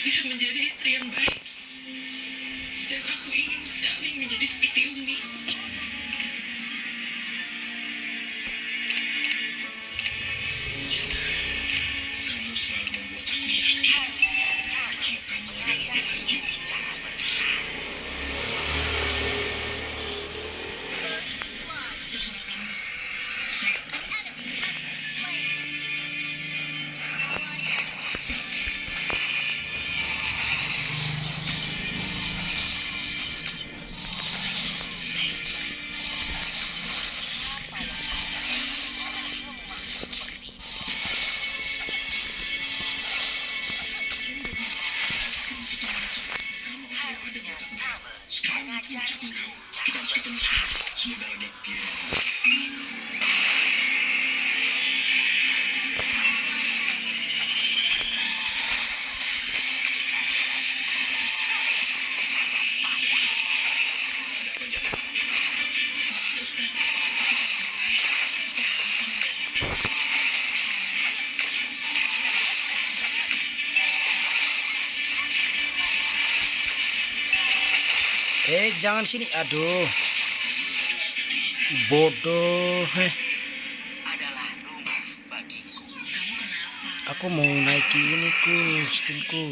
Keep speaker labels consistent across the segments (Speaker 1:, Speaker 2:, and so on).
Speaker 1: bisa menjadi istri yang baik. Dan aku ingin sekali menjadi seperti Umi.
Speaker 2: eh jangan sini. Aduh. Bodoh
Speaker 1: eh.
Speaker 2: aku mau naiki ini ku skinku.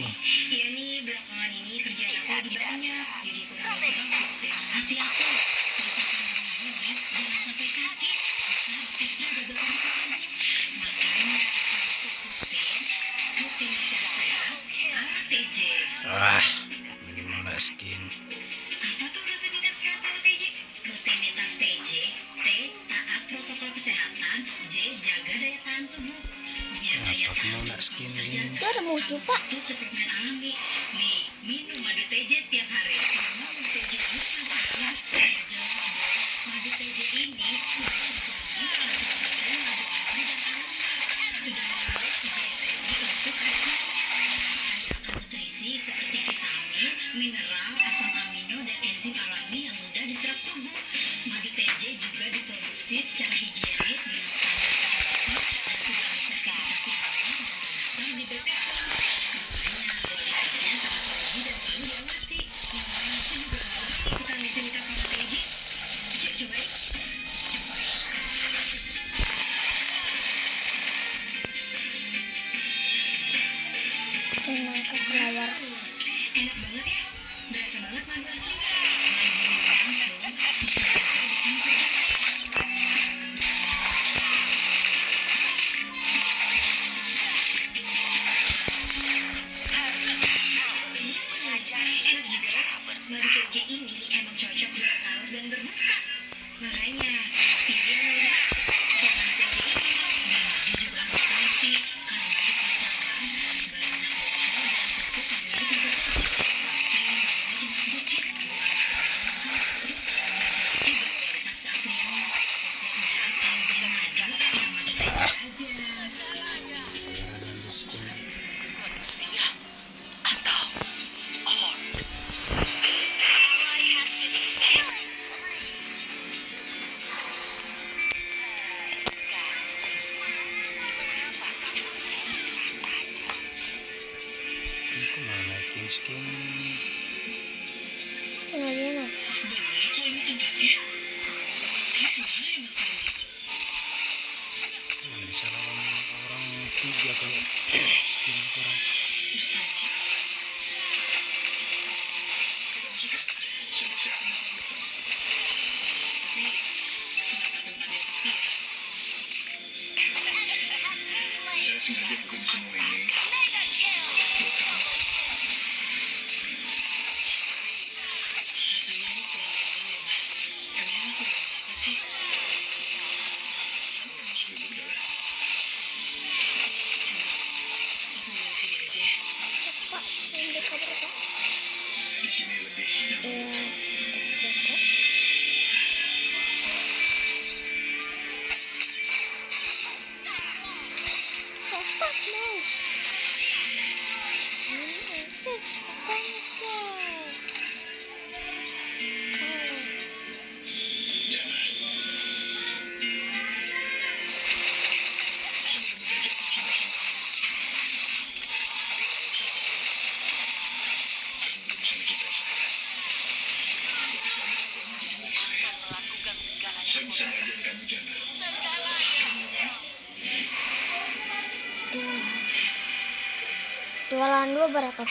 Speaker 3: berapa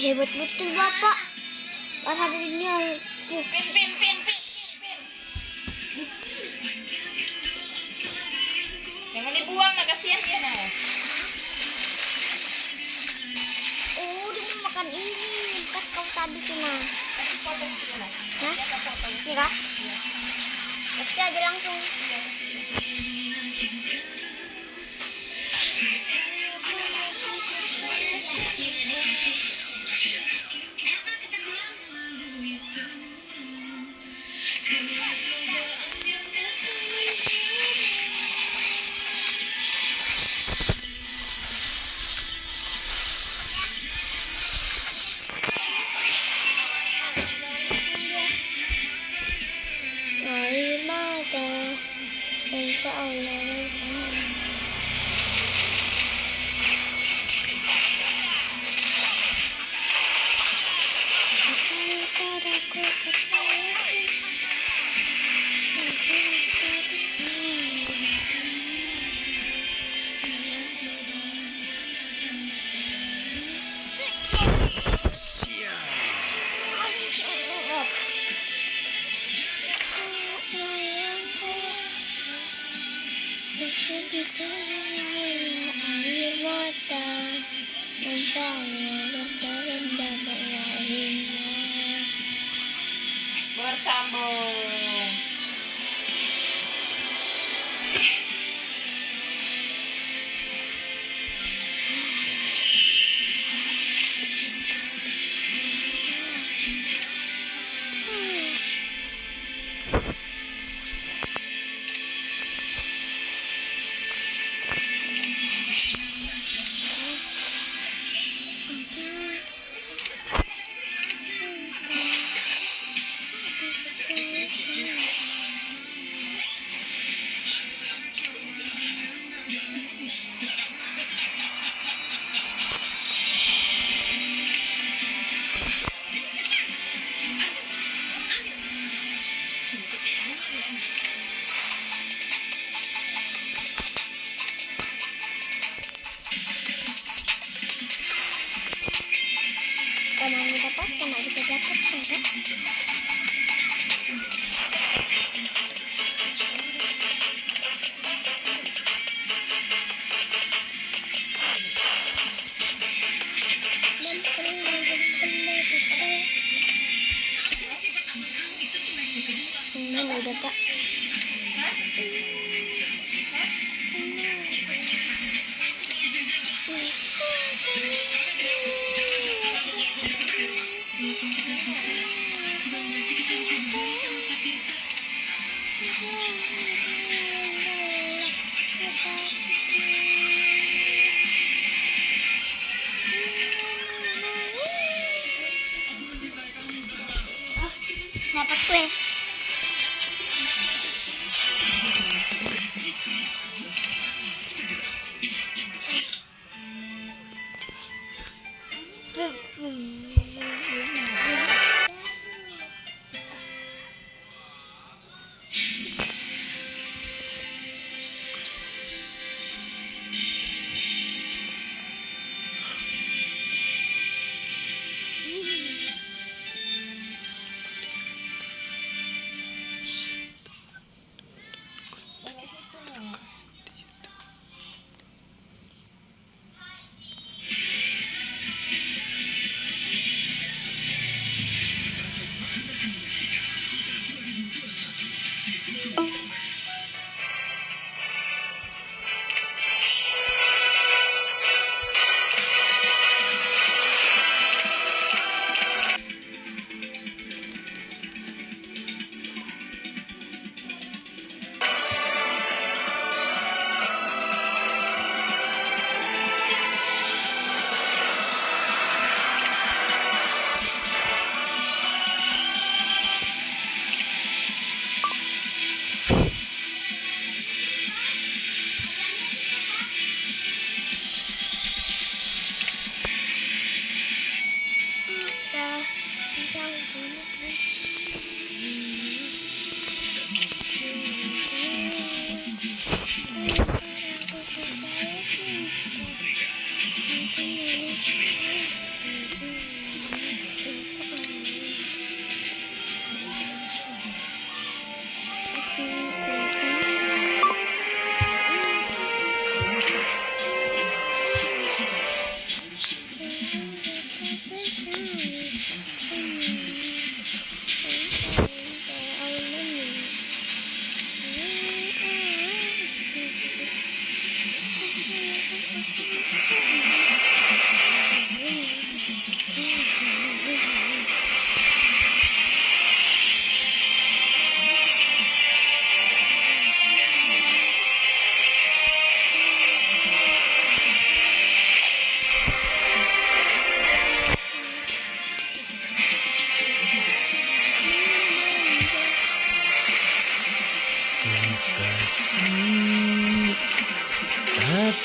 Speaker 3: hebat betul bapak. Pas ada dunia
Speaker 4: pin pin pin pin jangan dibuang nah kasihan dia. Nah
Speaker 3: oh dia makan ini. Kan kau tadi tuh nah. Hah?
Speaker 4: Kira?
Speaker 3: Iya. Pasti aja langsung.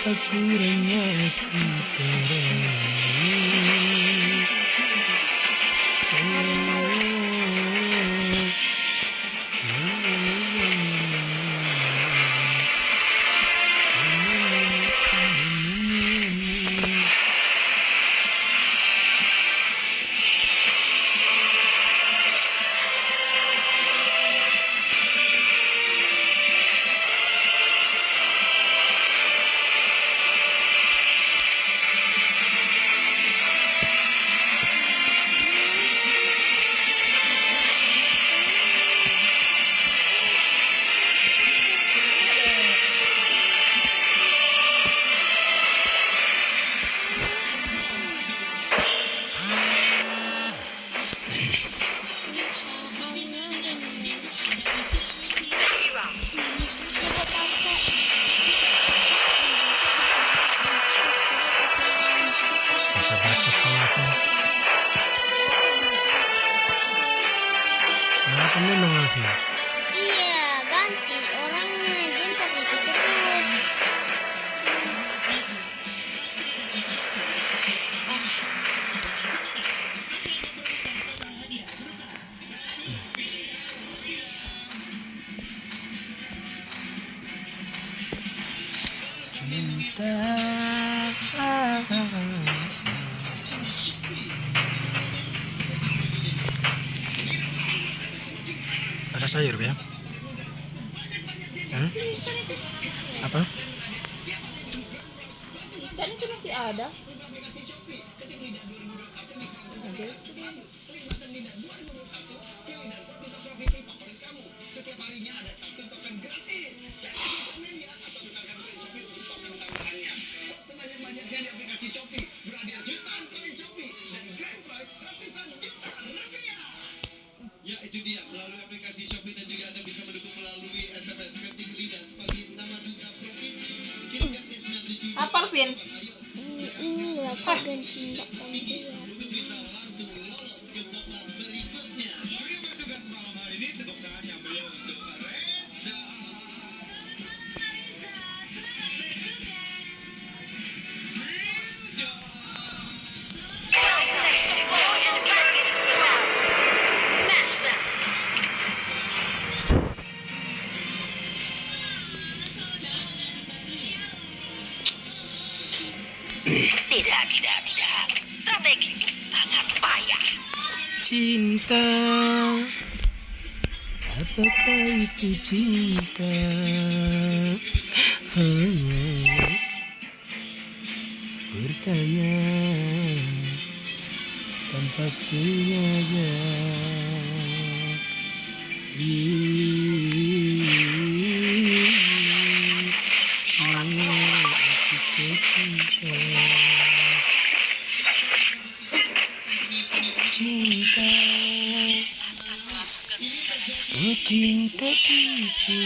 Speaker 1: Apa kurangnya aku padamu Kenapa memang Alfi?
Speaker 3: Iya,
Speaker 1: Apa
Speaker 4: Alvin?
Speaker 3: Ini, ini loh, kok ganti enggak ganti.
Speaker 1: cinta. Apakah itu cinta?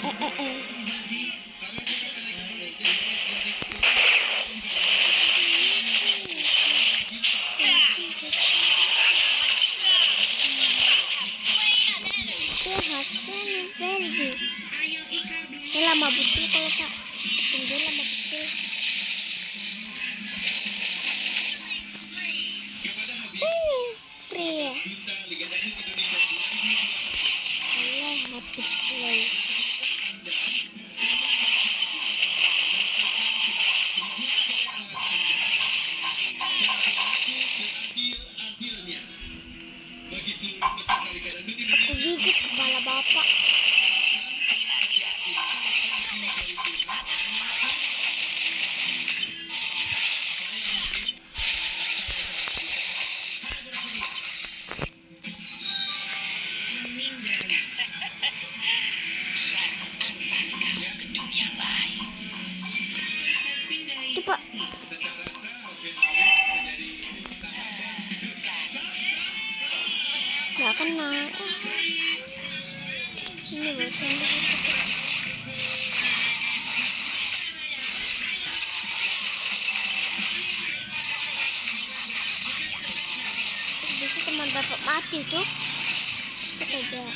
Speaker 3: Hey, hey, hey. Sini Jadi teman bapak mati tuh. Kita jalan.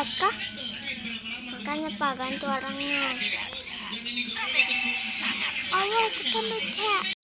Speaker 3: kuat kah? Makanya Pak bantu orangnya. Allah kita lucu.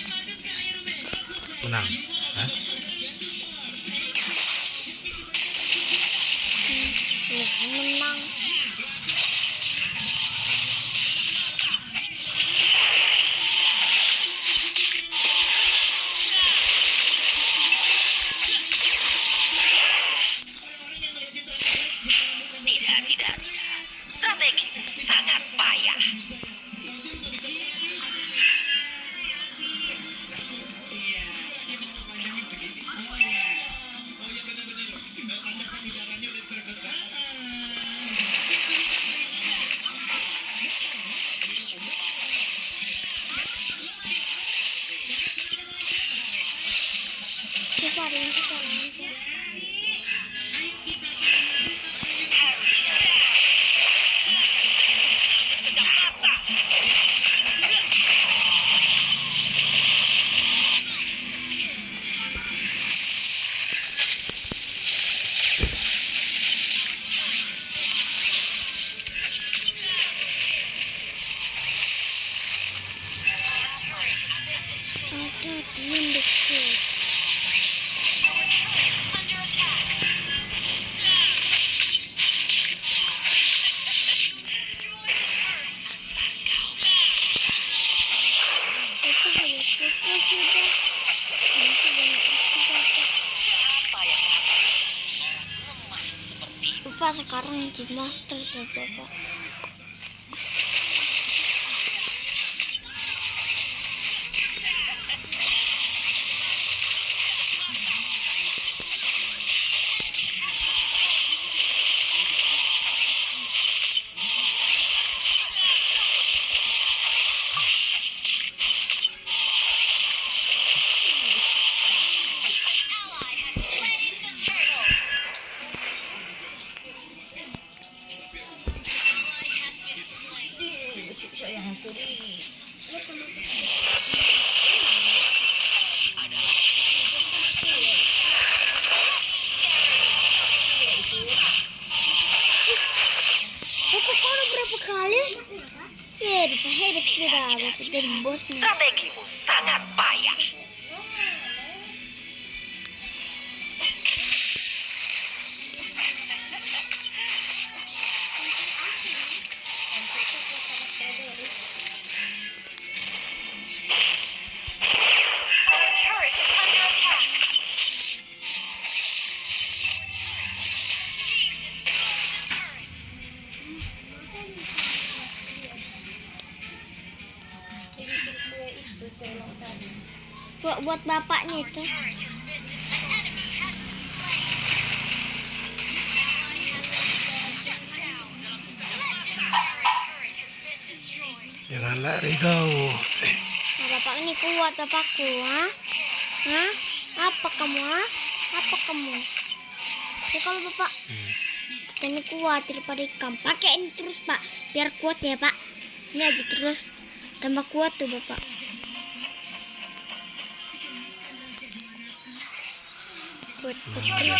Speaker 3: Sekarang di master bapak. Bapak kuat daripada ikan. Pakai ini terus pak, biar kuat ya pak. Ini aja terus, tambah kuat tuh bapak. Kuat terus.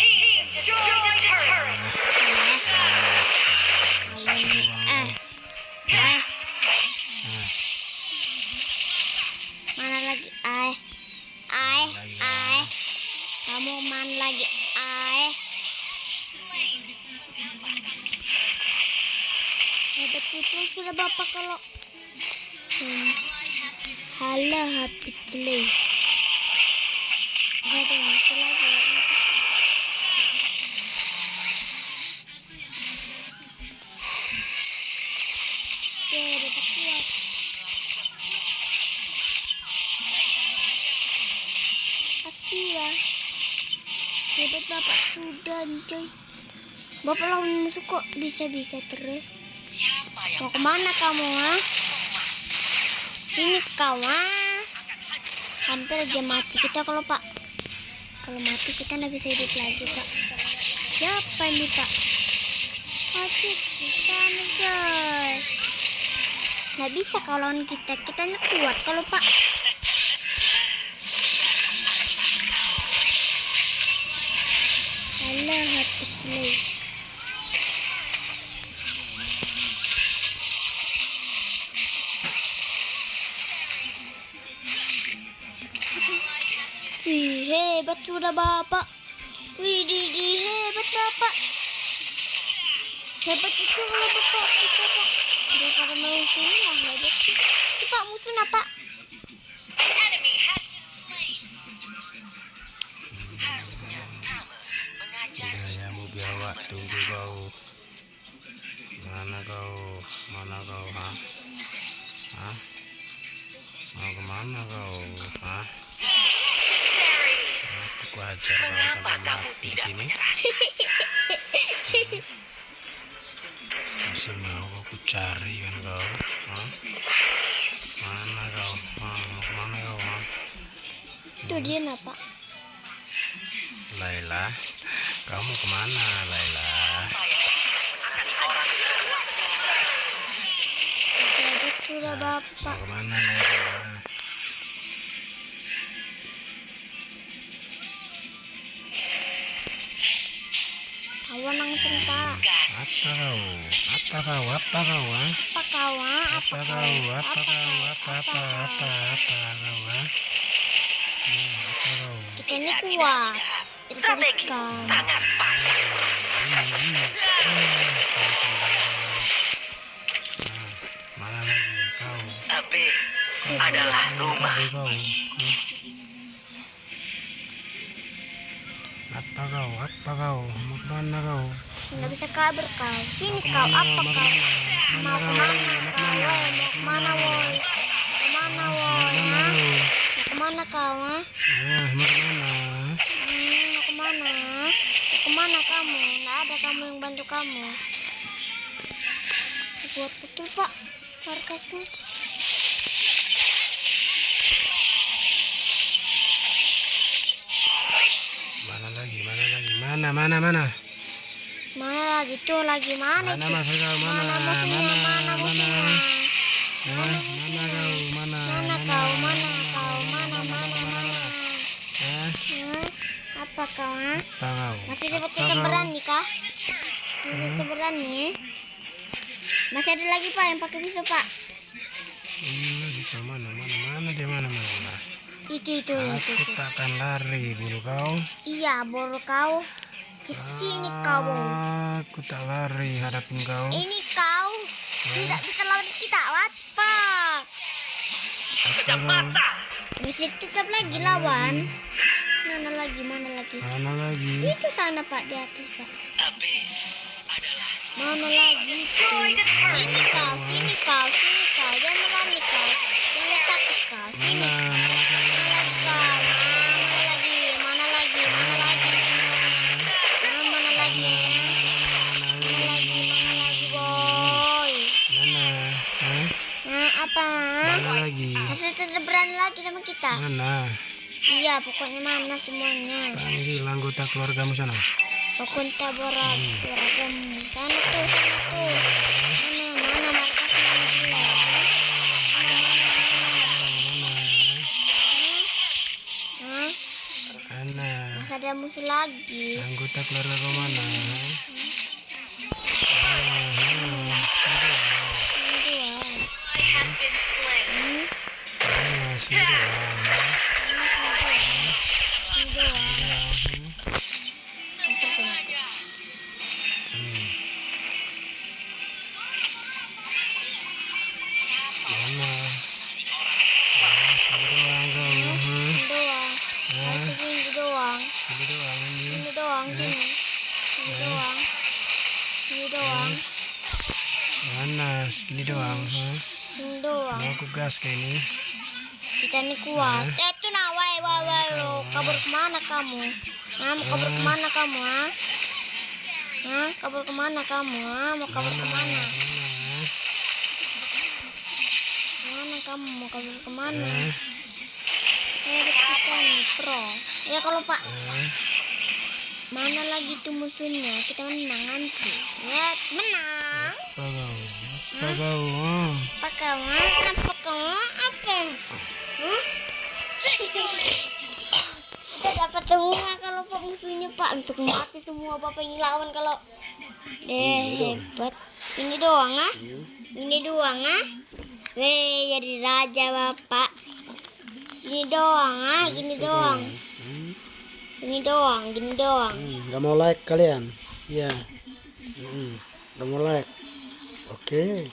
Speaker 3: Itu sudah bapak kalau hmm. Hati play. Ya. Ya. Bapak sudah coy. Bapak lawan musuh kok bisa-bisa terus. Mau ke mana kamu, ha? Ini ha? Hampir aja mati kita kalau pak. Kalau mati kita nggak bisa hidup lagi, pak. Siapa ini, pak? Mati kita nih, guys. Nggak bisa kalau kita. Kita kuat kalau pak. Hebat itu kalau bapak kita pak. Daripada mau sini lah hebat sih. Itu pak
Speaker 5: kamu mengajar
Speaker 1: Kiranya mau biawak tunggu kau. Mana kau? Mana kau? Hah? Hah? Mau ke mana kau? Hah?
Speaker 5: Terry.
Speaker 1: Aku ajar kau
Speaker 5: Mengapa
Speaker 1: sampai
Speaker 5: kamu tidak
Speaker 1: sini.
Speaker 5: menyerah?
Speaker 1: Masih mau aku cari kan kau? Mana kau? Ke mana kau?
Speaker 3: Itu dia nak pak.
Speaker 1: Laila, kamu ke mana
Speaker 3: Laila? Sudah
Speaker 1: Mau
Speaker 3: bapak. ke mana Laila?
Speaker 1: Apa kau? Apa kau? Apa kau? ah?
Speaker 3: Apa kau ah? Apa
Speaker 1: Apa
Speaker 3: kau?
Speaker 1: kau? Apa kau? Apa apa apa apa kau? ah? Hmm, Apa kau?
Speaker 3: Kita ini
Speaker 5: Strategi
Speaker 3: kau.
Speaker 1: ini. Lagi kau?
Speaker 5: Abe adalah rumah.
Speaker 1: Kau. Hah? Apa kau? Apa kau? Mau ke mana kau?
Speaker 3: Nggak bisa kabur kau. Sini kau. Apa kau? Mau ke mana kau? Mau ke mana woi? Ke
Speaker 1: mana?
Speaker 3: Mau ke mana
Speaker 1: kau? mau ke
Speaker 3: mana? Mau ke mana? Mau ke mana kamu? Nggak ada kamu yang bantu kamu. Buat betul pak markasnya.
Speaker 1: Mana mana mana? Mana
Speaker 3: lagi tuh lagi mana
Speaker 1: Mana mas kau? Mana?
Speaker 3: Mana musuhnya? Mana musuhnya?
Speaker 1: Ah, mana kau? Mana?
Speaker 3: Mana kau? Mana kau? Mana mana mana? Hah? Apa kau?
Speaker 1: apa kau?
Speaker 3: Masih dapat
Speaker 1: kau?
Speaker 3: berani kah? Masih kita berani? Masih ada lagi pak yang pakai pisau pak.
Speaker 1: Kau mana? Mana? Mana dia mana mana? mana?
Speaker 3: Itu itu itu.
Speaker 1: Aku
Speaker 3: itu.
Speaker 1: takkan lari bulu kau.
Speaker 3: Iya baru kau. Di sini kau.
Speaker 1: Aku tak lari hadapin kau.
Speaker 3: Ini kau tidak bisa lawan kita.
Speaker 1: Apa kau?
Speaker 3: Bisa tetap lagi lawan. Mana lagi? Mana lagi?
Speaker 1: Mana lagi?
Speaker 3: Itu sana pak di atas pak. Mana lagi? Itu. Sini kau, sini kau, sini kau. Jangan berani kau. Jangan takut kau. Sini.
Speaker 1: Mana
Speaker 3: apa?
Speaker 1: Mana lagi?
Speaker 3: Masih berani lagi sama kita?
Speaker 1: Mana?
Speaker 3: Iya, pokoknya mana semuanya.
Speaker 1: Panggil anggota keluargamu sana.
Speaker 3: Pokoknya berat, beragam. Sana tuh, sana tuh. Mana, mana markas mana dia? Mana, mana, mana? Hah?
Speaker 1: Mana?
Speaker 3: Masih ada musuh lagi.
Speaker 1: Anggota keluarga mana?
Speaker 3: Ini
Speaker 1: gas kayak ini.
Speaker 3: Kita ini kuat. Eh, itu nah, wai, wai, wai, lo. Kabur ke mana kamu? Hah, mau kabur ke mana kamu, ha? Hah, kabur ke mana kamu, ha? Mau kabur ke
Speaker 1: mana?
Speaker 3: Mana? Kamu? Mau kabur ke mana?
Speaker 1: Eh,
Speaker 3: Eh, kita nih, pro. Ya, kalau Pak,
Speaker 1: eh.
Speaker 3: mana lagi tuh musuhnya? Kita menang nanti. Ya, menang.
Speaker 1: Apa kau? Oh.
Speaker 3: Apa Apa? Apa? Kita dapat semua kalau Pak musuhnya Pak untuk mati semua Bapak yang lawan kalau deh hebat. Ini doang ah? Ini doang ah? Weh jadi raja Bapak. Ini doang ah, gini doang. Ini doang, gini doang.
Speaker 1: Hmm, nggak mau like kalian? Hmm, nggak mau like. Oke.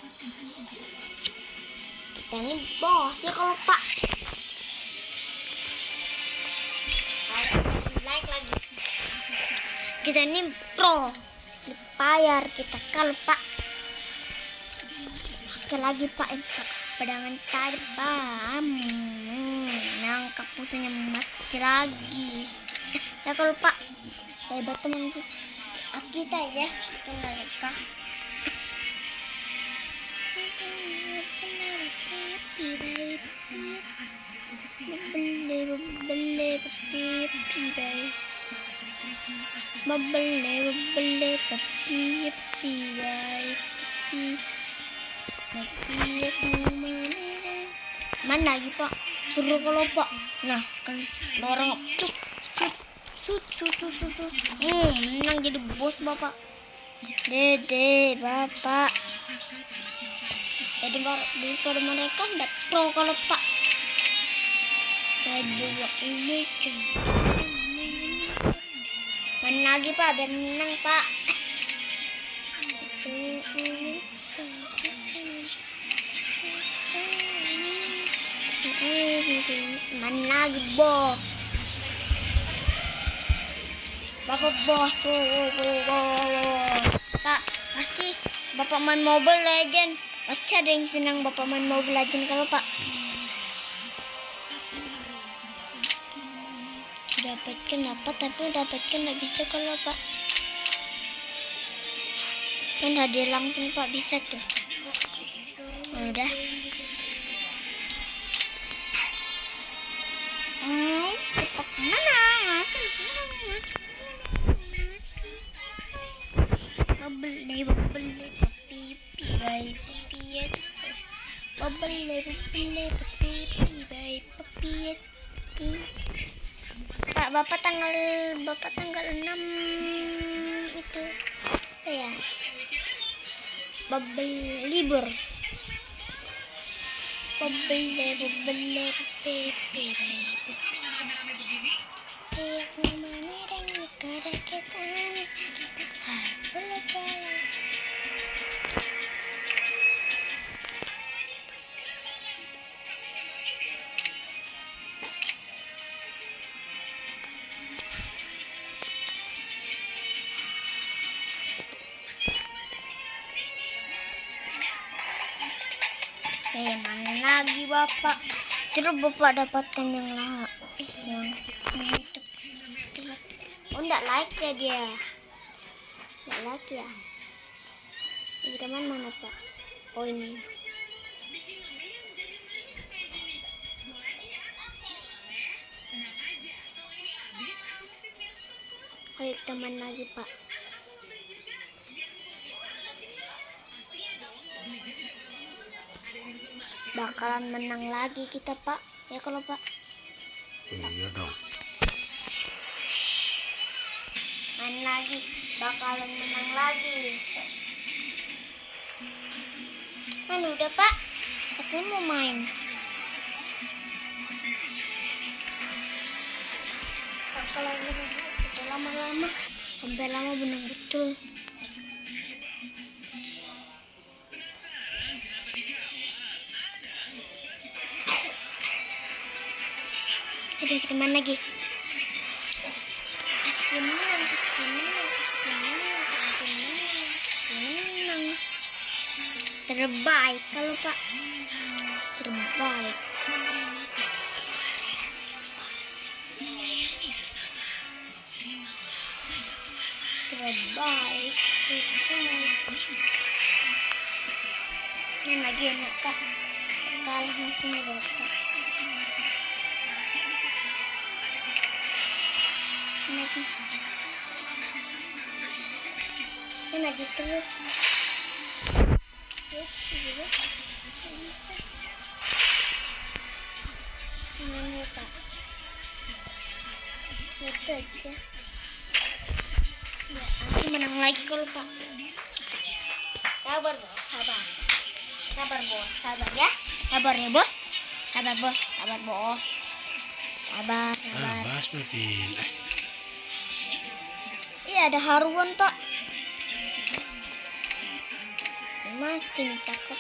Speaker 3: Kita ini bos ya kalau pak. Like lagi. Kita ini pro. Dibayar kita kalau pak. Oke lagi pak. Pedangan pak. Hmm, nangkap musuhnya mati lagi. Ya kalau pak. Hebat teman kita. Kita ya. Kita mereka. Papi, papi, bye, papi, papi, aku mana lagi pak? Suruh kalau pak. Nah, kan lorong cuk, cuk, cuk, cuk, cuk, cuk, menang jadi bos bapak. Dede, bapak. Jadi bar- daripada mereka ndak pro kalau pak. Kedua ini tuh. Mana lagi pak biar menang pak. Mana lagi bos? Bapak bos. Pak, pasti Bapak main Mobile Legend. Ada yang senang Bapak main Mobile Legend kalau Pak. Dapatkan apa tapi dapatkan nggak bisa kalau Pak. Kan hadiah langsung Pak bisa tuh. Pak, Bapak tanggal Bapak tanggal 6 itu apa ya? Bubble libur. Bubble, bubble, papi, Terus bapak dapatkan yang lah, yang itu. Oh, enggak like ya dia. Enggak like ya. Ini teman mana pak? Oh ini. Ayo teman lagi pak. Bakalan menang lagi kita pak. Ya kalau pak.
Speaker 1: Iya dong.
Speaker 3: main lagi. Bakalan menang lagi. Kan udah pak. Katanya mau main. Bakalan menang udah lama-lama. Sampai lama menang betul Main lagi. Terbaik kalau Pak. Terbaik. Terbaik. Terbaik. Lagi ya Kak. Kalah langsung Bapak. Lagi ini lagi terus. Itu juga Nggak bisa gimana ya pak. Itu aja. Ya nanti menang lagi kalau pak. Sabar bos. Sabar. Sabar bos. Sabar ya. Sabar ya bos. Sabar bos. Sabar bos. Sabar
Speaker 1: Ah,
Speaker 3: sabar
Speaker 1: bahas Navin. Eh,
Speaker 3: Iya ada haruan pak. Makin cakep.